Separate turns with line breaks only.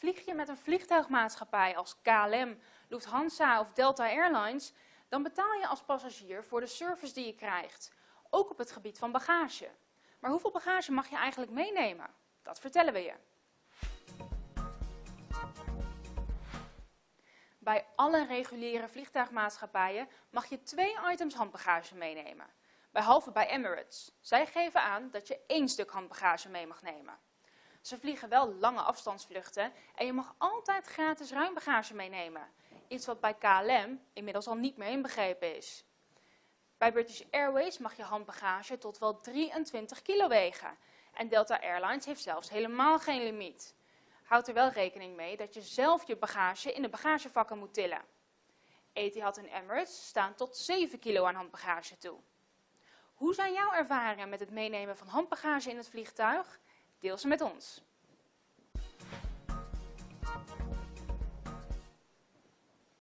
Vlieg je met een vliegtuigmaatschappij als KLM, Lufthansa of Delta Airlines, dan betaal je als passagier voor de service die je krijgt, ook op het gebied van bagage. Maar hoeveel bagage mag je eigenlijk meenemen? Dat vertellen we je. Bij alle reguliere vliegtuigmaatschappijen mag je twee items handbagage meenemen. Behalve bij Emirates. Zij geven aan dat je één stuk handbagage mee mag nemen. Ze vliegen wel lange afstandsvluchten en je mag altijd gratis ruimbagage meenemen. Iets wat bij KLM inmiddels al niet meer inbegrepen is. Bij British Airways mag je handbagage tot wel 23 kilo wegen. En Delta Airlines heeft zelfs helemaal geen limiet. Houd er wel rekening mee dat je zelf je bagage in de bagagevakken moet tillen. Etihad en Emirates staan tot 7 kilo aan handbagage toe. Hoe zijn jouw ervaringen met het meenemen van handbagage in het vliegtuig? Deel ze met ons.